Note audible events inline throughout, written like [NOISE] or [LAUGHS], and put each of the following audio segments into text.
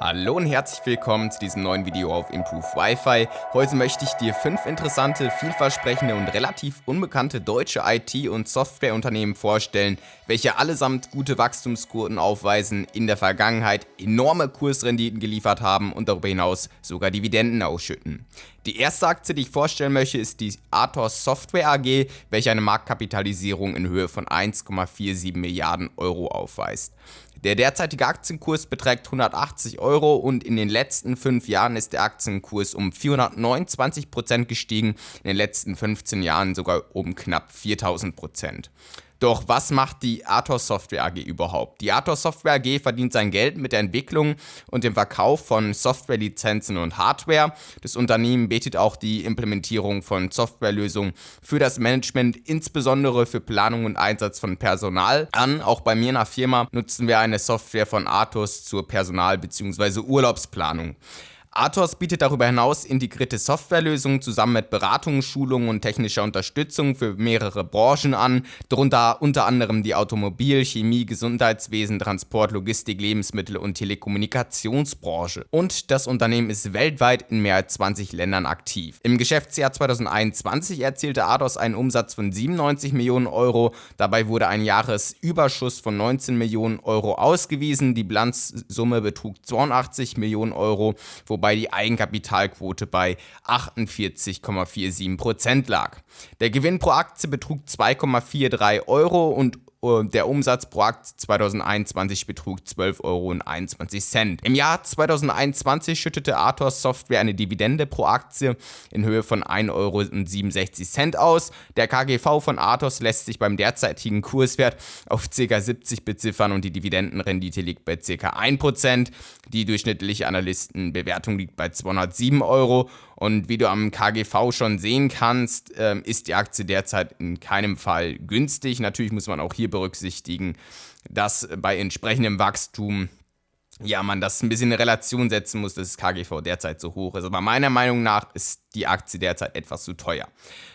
Hallo und herzlich willkommen zu diesem neuen Video auf Improve Wi-Fi. Heute möchte ich dir fünf interessante, vielversprechende und relativ unbekannte deutsche IT- und Softwareunternehmen vorstellen, welche allesamt gute Wachstumsquoten aufweisen, in der Vergangenheit enorme Kursrenditen geliefert haben und darüber hinaus sogar Dividenden ausschütten. Die erste Aktie, die ich vorstellen möchte, ist die Athos Software AG, welche eine Marktkapitalisierung in Höhe von 1,47 Milliarden Euro aufweist. Der derzeitige Aktienkurs beträgt 180 Euro und in den letzten fünf Jahren ist der Aktienkurs um 429% gestiegen, in den letzten 15 Jahren sogar um knapp 4000%. Doch was macht die Athos Software AG überhaupt? Die Athos Software AG verdient sein Geld mit der Entwicklung und dem Verkauf von Softwarelizenzen und Hardware. Das Unternehmen bietet auch die Implementierung von Softwarelösungen für das Management, insbesondere für Planung und Einsatz von Personal an. Auch bei mir in der Firma nutzen wir eine Software von Athos zur Personal- bzw. Urlaubsplanung. Athos bietet darüber hinaus integrierte Softwarelösungen zusammen mit Beratungen, Schulungen und technischer Unterstützung für mehrere Branchen an, darunter unter anderem die Automobil-, Chemie-, Gesundheitswesen, Transport, Logistik, Lebensmittel- und Telekommunikationsbranche. Und das Unternehmen ist weltweit in mehr als 20 Ländern aktiv. Im Geschäftsjahr 2021 erzielte Athos einen Umsatz von 97 Millionen Euro, dabei wurde ein Jahresüberschuss von 19 Millionen Euro ausgewiesen, die Bilanzsumme betrug 82 Millionen Euro, wobei wobei die Eigenkapitalquote bei 48,47% lag. Der Gewinn pro Aktie betrug 2,43 Euro und der Umsatz pro Aktie 2021 betrug 12,21 Euro. Im Jahr 2021 schüttete Athos Software eine Dividende pro Aktie in Höhe von 1,67 Euro aus. Der KGV von Athos lässt sich beim derzeitigen Kurswert auf ca. 70 beziffern und die Dividendenrendite liegt bei ca. 1%. Die durchschnittliche Analystenbewertung liegt bei 207 Euro und wie du am KGV schon sehen kannst, ähm, ist die Aktie derzeit in keinem Fall günstig. Natürlich muss man auch hier berücksichtigen, dass bei entsprechendem Wachstum ja, man das ein bisschen in Relation setzen muss, dass das KGV derzeit so hoch ist. Aber meiner Meinung nach ist die Aktie derzeit etwas zu teuer.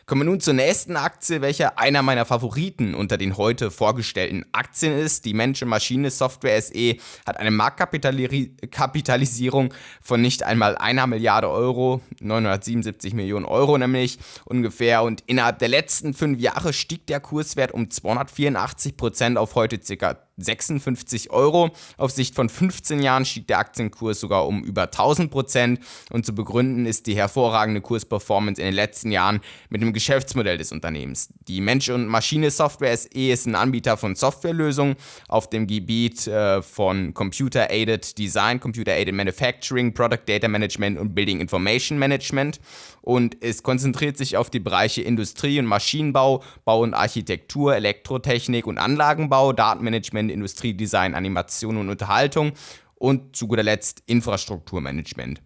Kommen wir nun zur nächsten Aktie, welche einer meiner Favoriten unter den heute vorgestellten Aktien ist. Die Mensch- Maschine Software SE hat eine Marktkapitalisierung von nicht einmal einer Milliarde Euro, 977 Millionen Euro nämlich ungefähr. Und innerhalb der letzten fünf Jahre stieg der Kurswert um 284 Prozent auf heute ca. 56 Euro. Auf Sicht von 15 Jahren stieg der Aktienkurs sogar um über 1000 Prozent. Und zu begründen ist die hervorragende Kursperformance in den letzten Jahren mit dem Geschäftsmodell des Unternehmens. Die Mensch- und Maschine-Software SE ist ein Anbieter von Softwarelösungen auf dem Gebiet äh, von Computer-Aided Design, Computer-Aided Manufacturing, Product Data Management und Building Information Management. Und es konzentriert sich auf die Bereiche Industrie- und Maschinenbau, Bau und Architektur, Elektrotechnik und Anlagenbau, Datenmanagement, Industriedesign, Animation und Unterhaltung und zu guter Letzt Infrastrukturmanagement.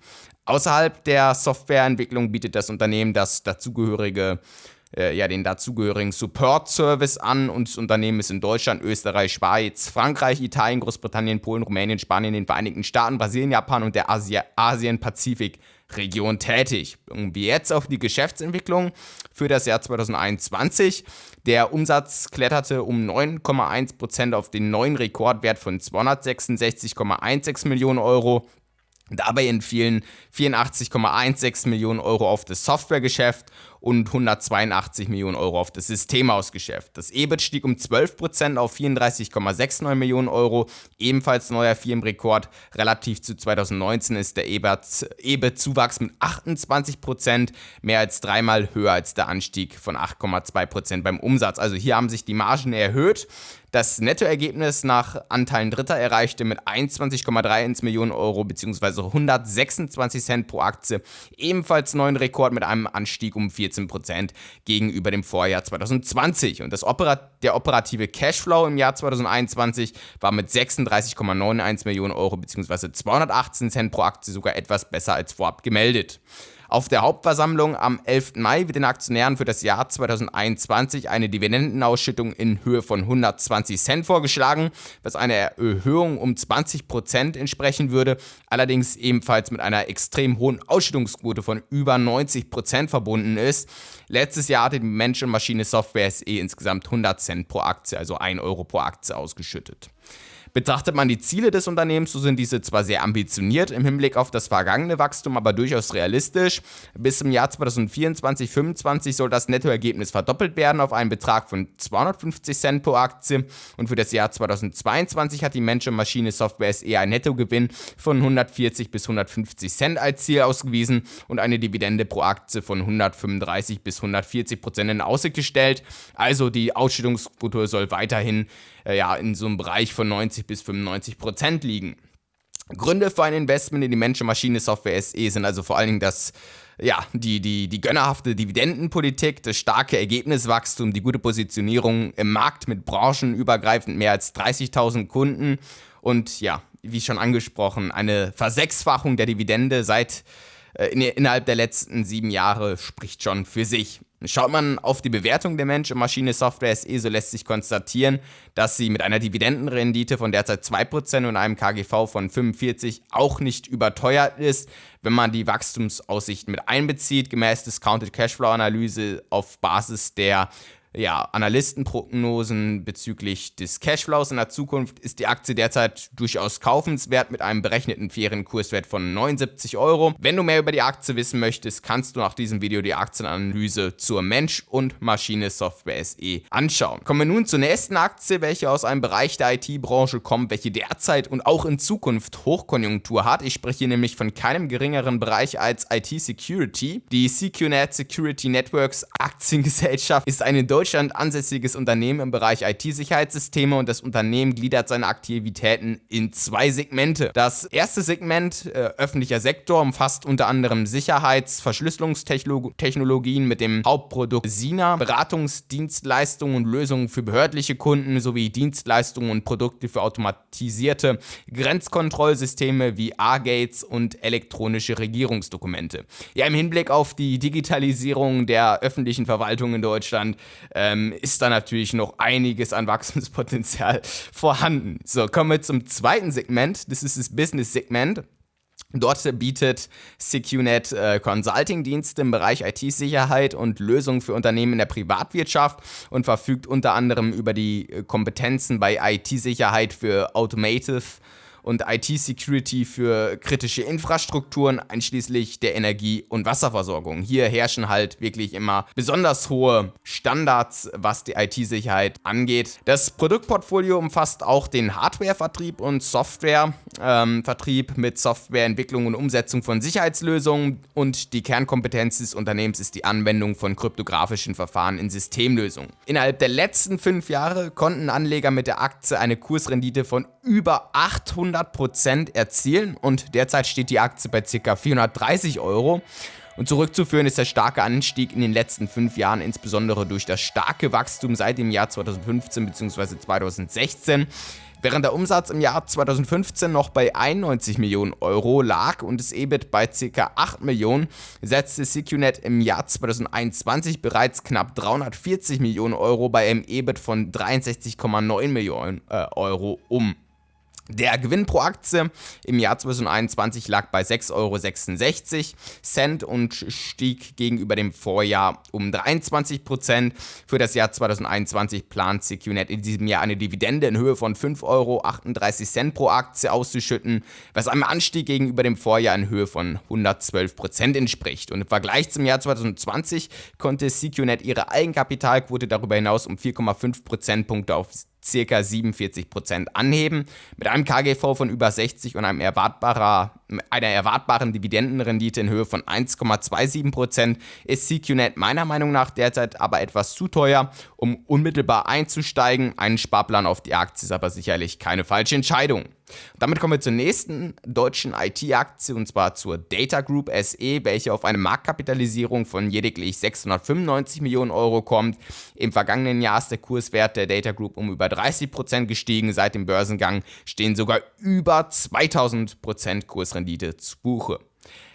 Außerhalb der Softwareentwicklung bietet das Unternehmen das dazugehörige äh, ja, den dazugehörigen Support-Service an und das Unternehmen ist in Deutschland, Österreich, Schweiz, Frankreich, Italien, Großbritannien, Polen, Rumänien, Spanien, den Vereinigten Staaten, Brasilien, Japan und der Asien-Pazifik-Region tätig. Und jetzt auf die Geschäftsentwicklung für das Jahr 2021. Der Umsatz kletterte um 9,1% auf den neuen Rekordwert von 266,16 Millionen Euro. Dabei entfielen 84,16 Millionen Euro auf das Softwaregeschäft und 182 Millionen Euro auf das Systemhausgeschäft. Das EBIT stieg um 12% auf 34,69 Millionen Euro, ebenfalls neuer Firmenrekord. Relativ zu 2019 ist der EBIT-Zuwachs mit 28%, mehr als dreimal höher als der Anstieg von 8,2% beim Umsatz. Also hier haben sich die Margen erhöht. Das Nettoergebnis nach Anteilen Dritter erreichte mit 21,31 Millionen Euro bzw. 126 Cent pro Aktie ebenfalls neuen Rekord mit einem Anstieg um 14% gegenüber dem Vorjahr 2020. Und das Operat der operative Cashflow im Jahr 2021 war mit 36,91 Millionen Euro bzw. 218 Cent pro Aktie sogar etwas besser als vorab gemeldet. Auf der Hauptversammlung am 11. Mai wird den Aktionären für das Jahr 2021 eine Dividendenausschüttung in Höhe von 120 Cent vorgeschlagen, was einer Erhöhung um 20% entsprechen würde, allerdings ebenfalls mit einer extrem hohen Ausschüttungsquote von über 90% verbunden ist. Letztes Jahr hatte die Mensch- und Maschine Software SE insgesamt 100 Cent pro Aktie, also 1 Euro pro Aktie ausgeschüttet. Betrachtet man die Ziele des Unternehmens, so sind diese zwar sehr ambitioniert im Hinblick auf das vergangene Wachstum, aber durchaus realistisch. Bis zum Jahr 2024-2025 soll das Nettoergebnis verdoppelt werden auf einen Betrag von 250 Cent pro Aktie und für das Jahr 2022 hat die Mensch- und Maschine Software SE einen Nettogewinn von 140 bis 150 Cent als Ziel ausgewiesen und eine Dividende pro Aktie von 135 bis 140 Prozent in Aussicht gestellt. Also die Ausschüttungsquote soll weiterhin ja, in so einem Bereich von 90 bis 95 Prozent liegen. Gründe für ein Investment in die Menschen-Maschine-Software SE sind also vor allen Dingen das ja, die, die, die gönnerhafte Dividendenpolitik, das starke Ergebniswachstum, die gute Positionierung im Markt mit branchenübergreifend mehr als 30.000 Kunden und ja, wie schon angesprochen, eine Versechsfachung der Dividende seit äh, in, innerhalb der letzten sieben Jahre spricht schon für sich. Schaut man auf die Bewertung der Mensch- und Maschine-Software SE, so lässt sich konstatieren, dass sie mit einer Dividendenrendite von derzeit 2% und einem KGV von 45 auch nicht überteuert ist, wenn man die Wachstumsaussichten mit einbezieht, gemäß Discounted Cashflow-Analyse auf Basis der ja, Analystenprognosen bezüglich des Cashflows in der Zukunft ist die Aktie derzeit durchaus kaufenswert mit einem berechneten fairen Kurswert von 79 Euro. Wenn du mehr über die Aktie wissen möchtest, kannst du nach diesem Video die Aktienanalyse zur Mensch- und Maschine-Software SE anschauen. Kommen wir nun zur nächsten Aktie, welche aus einem Bereich der IT-Branche kommt, welche derzeit und auch in Zukunft Hochkonjunktur hat. Ich spreche hier nämlich von keinem geringeren Bereich als IT-Security. Die CQNet Security Networks Aktiengesellschaft ist eine Deutschland ansässiges Unternehmen im Bereich IT-Sicherheitssysteme und das Unternehmen gliedert seine Aktivitäten in zwei Segmente. Das erste Segment, äh, öffentlicher Sektor, umfasst unter anderem Sicherheits-, Verschlüsselungstechnologien mit dem Hauptprodukt SINA, Beratungsdienstleistungen und Lösungen für behördliche Kunden sowie Dienstleistungen und Produkte für automatisierte Grenzkontrollsysteme wie A-Gates und elektronische Regierungsdokumente. Ja, im Hinblick auf die Digitalisierung der öffentlichen Verwaltung in Deutschland ähm, ist da natürlich noch einiges an Wachstumspotenzial [LAUGHS] vorhanden. So, kommen wir zum zweiten Segment. Das ist das Business-Segment. Dort bietet SecureNet äh, Consulting-Dienste im Bereich IT-Sicherheit und Lösungen für Unternehmen in der Privatwirtschaft und verfügt unter anderem über die äh, Kompetenzen bei IT-Sicherheit für Automotive und IT-Security für kritische Infrastrukturen, einschließlich der Energie- und Wasserversorgung. Hier herrschen halt wirklich immer besonders hohe Standards, was die IT-Sicherheit angeht. Das Produktportfolio umfasst auch den Hardware-Vertrieb und Software-Vertrieb ähm, mit Softwareentwicklung und Umsetzung von Sicherheitslösungen und die Kernkompetenz des Unternehmens ist die Anwendung von kryptografischen Verfahren in Systemlösungen. Innerhalb der letzten fünf Jahre konnten Anleger mit der Aktie eine Kursrendite von über 800 100% erzielen und derzeit steht die Aktie bei ca. 430 Euro. Und zurückzuführen ist der starke Anstieg in den letzten fünf Jahren, insbesondere durch das starke Wachstum seit dem Jahr 2015 bzw. 2016. Während der Umsatz im Jahr 2015 noch bei 91 Millionen Euro lag und das EBIT bei ca. 8 Millionen, setzte CQNet im Jahr 2021 bereits knapp 340 Millionen Euro bei einem EBIT von 63,9 Millionen äh, Euro um. Der Gewinn pro Aktie im Jahr 2021 lag bei 6,66 Euro und stieg gegenüber dem Vorjahr um 23%. Für das Jahr 2021 plant CQNet in diesem Jahr eine Dividende in Höhe von 5,38 Euro pro Aktie auszuschütten, was einem Anstieg gegenüber dem Vorjahr in Höhe von 112% entspricht. Und im Vergleich zum Jahr 2020 konnte CQNet ihre Eigenkapitalquote darüber hinaus um 4,5 Prozentpunkte auf ca. 47% anheben. Mit einem KGV von über 60 und einem erwartbarer, einer erwartbaren Dividendenrendite in Höhe von 1,27% ist CQNet meiner Meinung nach derzeit aber etwas zu teuer, um unmittelbar einzusteigen. Ein Sparplan auf die Aktie ist aber sicherlich keine falsche Entscheidung. Damit kommen wir zur nächsten deutschen IT-Aktie und zwar zur Data Group SE, welche auf eine Marktkapitalisierung von lediglich 695 Millionen Euro kommt. Im vergangenen Jahr ist der Kurswert der Data Group um über 30% gestiegen. Seit dem Börsengang stehen sogar über 2000% Kursrendite zu Buche.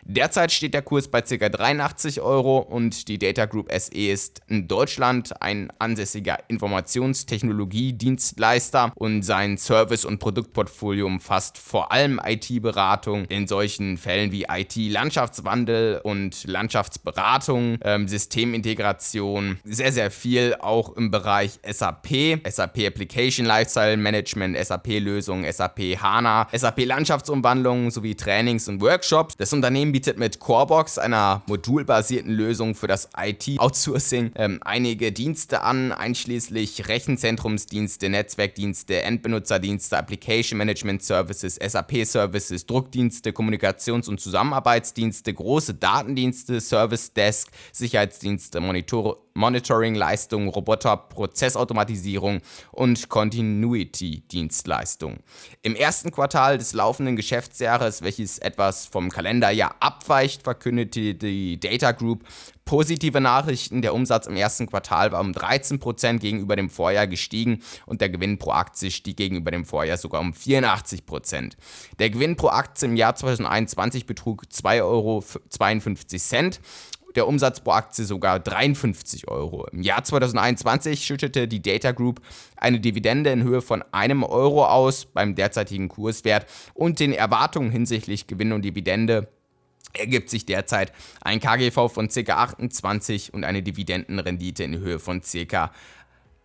Derzeit steht der Kurs bei ca. 83 Euro und die Data Group SE ist in Deutschland ein ansässiger Informationstechnologiedienstleister und sein Service- und Produktportfolio umfasst vor allem IT-Beratung in solchen Fällen wie IT-Landschaftswandel und Landschaftsberatung, ähm, Systemintegration, sehr, sehr viel auch im Bereich SAP, SAP Application Lifestyle Management, SAP-Lösungen, SAP HANA, SAP Landschaftsumwandlung sowie Trainings und Workshops. Das Unternehmen bietet mit Corebox, einer modulbasierten Lösung für das IT-Outsourcing, ähm, einige Dienste an, einschließlich Rechenzentrumsdienste, Netzwerkdienste, Endbenutzerdienste, Application Management Services, SAP-Services, Druckdienste, Kommunikations- und Zusammenarbeitsdienste, große Datendienste, Service Desk, Sicherheitsdienste, Monitor Monitoring-Leistungen, Roboter, Prozessautomatisierung und Continuity-Dienstleistungen. Im ersten Quartal des laufenden Geschäftsjahres, welches etwas vom Kalenderjahr abweicht, verkündete die Data Group positive Nachrichten. Der Umsatz im ersten Quartal war um 13% gegenüber dem Vorjahr gestiegen und der Gewinn pro Aktie stieg gegenüber dem Vorjahr sogar um 84%. Der Gewinn pro Aktie im Jahr 2021 betrug 2,52 Euro der Umsatz pro Aktie sogar 53 Euro. Im Jahr 2021 schüttete die Data Group eine Dividende in Höhe von einem Euro aus beim derzeitigen Kurswert und den Erwartungen hinsichtlich Gewinn und Dividende ergibt sich derzeit ein KGV von ca. 28 und eine Dividendenrendite in Höhe von ca.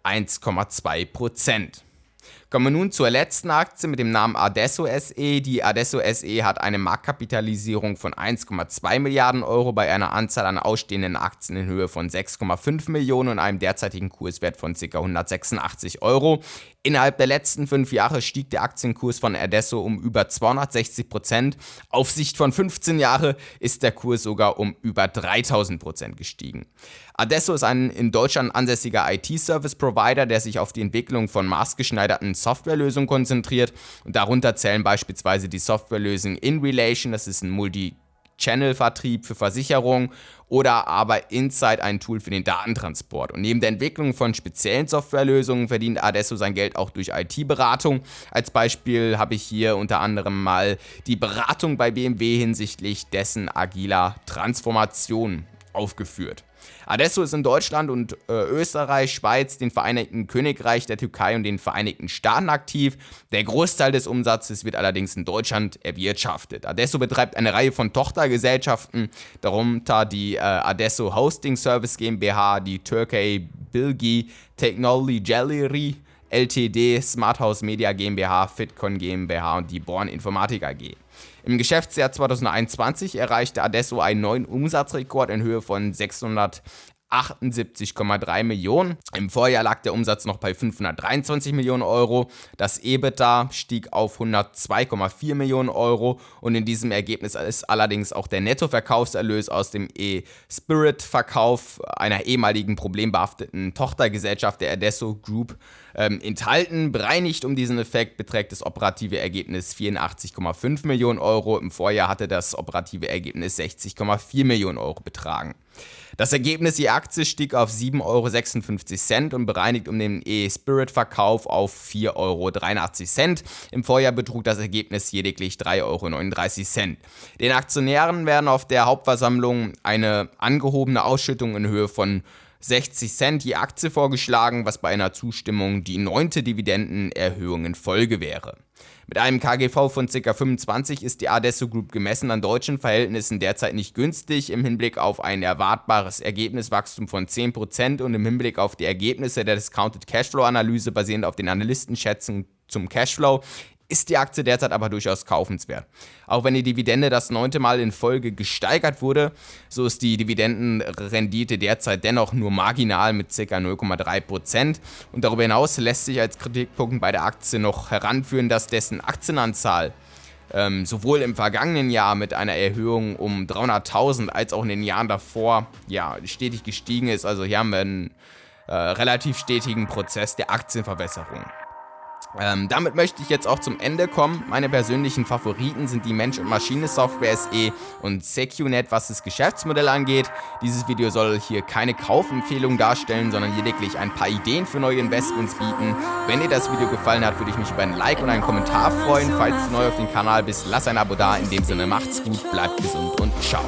1,2 Prozent. Kommen wir nun zur letzten Aktie mit dem Namen Adesso SE. Die Adesso SE hat eine Marktkapitalisierung von 1,2 Milliarden Euro bei einer Anzahl an ausstehenden Aktien in Höhe von 6,5 Millionen und einem derzeitigen Kurswert von ca. 186 Euro. Innerhalb der letzten fünf Jahre stieg der Aktienkurs von Adesso um über 260 Prozent. Auf Sicht von 15 Jahren ist der Kurs sogar um über 3000 Prozent gestiegen. Adesso ist ein in Deutschland ansässiger IT-Service-Provider, der sich auf die Entwicklung von maßgeschneiderten Softwarelösungen konzentriert. Und darunter zählen beispielsweise die Softwarelösung InRelation, das ist ein Multi- Channel-Vertrieb für Versicherungen oder aber Insight ein Tool für den Datentransport. Und neben der Entwicklung von speziellen Softwarelösungen verdient Adesso sein Geld auch durch IT-Beratung. Als Beispiel habe ich hier unter anderem mal die Beratung bei BMW hinsichtlich dessen agiler Transformation aufgeführt. Adesso ist in Deutschland und äh, Österreich, Schweiz, den Vereinigten Königreich, der Türkei und den Vereinigten Staaten aktiv. Der Großteil des Umsatzes wird allerdings in Deutschland erwirtschaftet. Adesso betreibt eine Reihe von Tochtergesellschaften, darunter die äh, Adesso Hosting Service GmbH, die Turkey Bilgi Technology Gallery LTD, Smart House Media GmbH, Fitcon GmbH und die Born Informatik AG. Im Geschäftsjahr 2021 erreichte Adesso einen neuen Umsatzrekord in Höhe von 600 78,3 Millionen. Im Vorjahr lag der Umsatz noch bei 523 Millionen Euro. Das EBITDA stieg auf 102,4 Millionen Euro und in diesem Ergebnis ist allerdings auch der Nettoverkaufserlös aus dem E-Spirit-Verkauf einer ehemaligen problembehafteten Tochtergesellschaft der Adesso Group ähm, enthalten. Bereinigt um diesen Effekt beträgt das operative Ergebnis 84,5 Millionen Euro. Im Vorjahr hatte das operative Ergebnis 60,4 Millionen Euro betragen. Das Ergebnis je Aktie stieg auf 7,56 Euro und bereinigt um den E-Spirit-Verkauf auf 4,83 Euro. Im Vorjahr betrug das Ergebnis lediglich 3,39 Euro. Den Aktionären werden auf der Hauptversammlung eine angehobene Ausschüttung in Höhe von 60 Cent je Aktie vorgeschlagen, was bei einer Zustimmung die neunte Dividendenerhöhung in Folge wäre. Mit einem KGV von ca. 25 ist die Adesso Group gemessen an deutschen Verhältnissen derzeit nicht günstig im Hinblick auf ein erwartbares Ergebniswachstum von 10% und im Hinblick auf die Ergebnisse der Discounted Cashflow Analyse basierend auf den Analystenschätzungen zum Cashflow ist die Aktie derzeit aber durchaus kaufenswert. Auch wenn die Dividende das neunte Mal in Folge gesteigert wurde, so ist die Dividendenrendite derzeit dennoch nur marginal mit ca. 0,3%. Und darüber hinaus lässt sich als Kritikpunkt bei der Aktie noch heranführen, dass dessen Aktienanzahl ähm, sowohl im vergangenen Jahr mit einer Erhöhung um 300.000 als auch in den Jahren davor ja, stetig gestiegen ist. Also hier haben wir einen äh, relativ stetigen Prozess der Aktienverwässerung. Ähm, damit möchte ich jetzt auch zum Ende kommen. Meine persönlichen Favoriten sind die Mensch- und Maschine-Software SE und SecuNet, was das Geschäftsmodell angeht. Dieses Video soll hier keine Kaufempfehlung darstellen, sondern lediglich ein paar Ideen für neue Investments bieten. Wenn dir das Video gefallen hat, würde ich mich über ein Like und einen Kommentar freuen. Falls du neu auf dem Kanal bist, lass ein Abo da. In dem Sinne macht's gut, bleibt gesund und ciao.